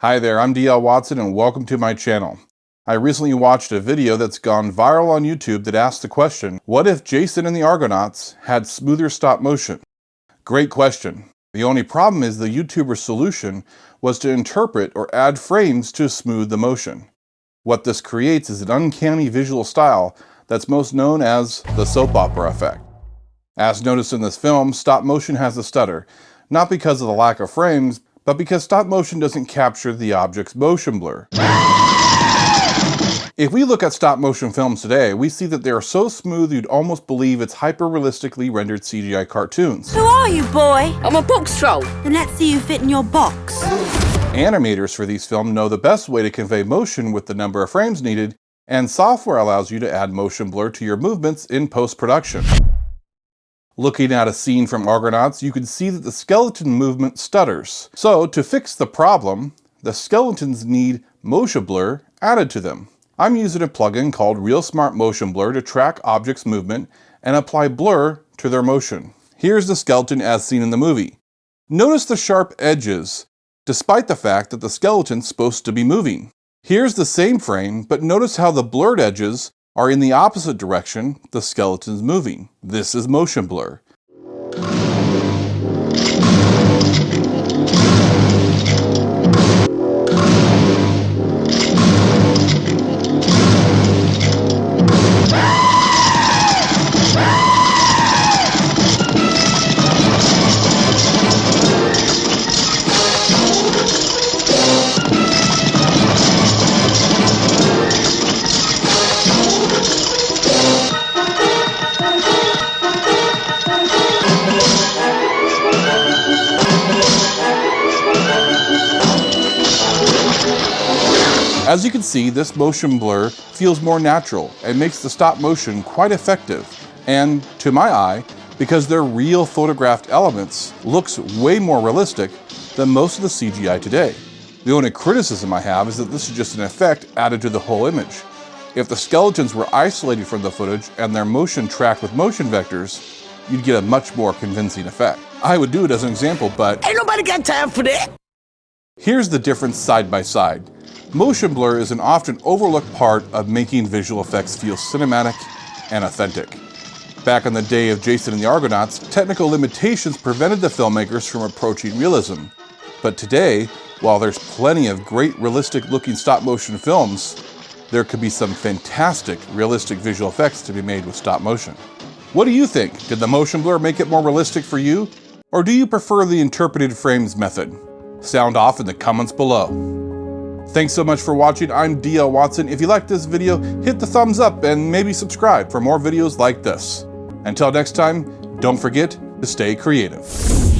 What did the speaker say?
Hi there, I'm DL Watson and welcome to my channel. I recently watched a video that's gone viral on YouTube that asked the question, what if Jason and the Argonauts had smoother stop motion? Great question. The only problem is the YouTuber's solution was to interpret or add frames to smooth the motion. What this creates is an uncanny visual style that's most known as the soap opera effect. As noticed in this film, stop motion has a stutter, not because of the lack of frames, but because stop motion doesn't capture the object's motion blur. If we look at stop motion films today, we see that they are so smooth you'd almost believe it's hyper-realistically rendered CGI cartoons. Who are you, boy? I'm a Boxtroll. Then let's see you fit in your box. Animators for these films know the best way to convey motion with the number of frames needed, and software allows you to add motion blur to your movements in post-production. Looking at a scene from Argonauts, you can see that the skeleton movement stutters. So to fix the problem, the skeletons need motion blur added to them. I'm using a plugin called ReelSmart Motion Blur to track objects' movement and apply blur to their motion. Here's the skeleton as seen in the movie. Notice the sharp edges, despite the fact that the skeleton's supposed to be moving. Here's the same frame, but notice how the blurred edges are in the opposite direction the skeleton's moving. This is motion blur. As you can see, this motion blur feels more natural and makes the stop motion quite effective. And to my eye, because they're real photographed elements, looks way more realistic than most of the CGI today. The only criticism I have is that this is just an effect added to the whole image. If the skeletons were isolated from the footage and their motion tracked with motion vectors, you'd get a much more convincing effect. I would do it as an example, but... Ain't nobody got time for that! Here's the difference side by side. Motion blur is an often overlooked part of making visual effects feel cinematic and authentic. Back in the day of Jason and the Argonauts, technical limitations prevented the filmmakers from approaching realism. But today, while there's plenty of great realistic looking stop motion films, there could be some fantastic realistic visual effects to be made with stop motion. What do you think? Did the motion blur make it more realistic for you? Or do you prefer the interpreted frames method? Sound off in the comments below. Thanks so much for watching. I'm DL Watson. If you liked this video, hit the thumbs up and maybe subscribe for more videos like this. Until next time, don't forget to stay creative.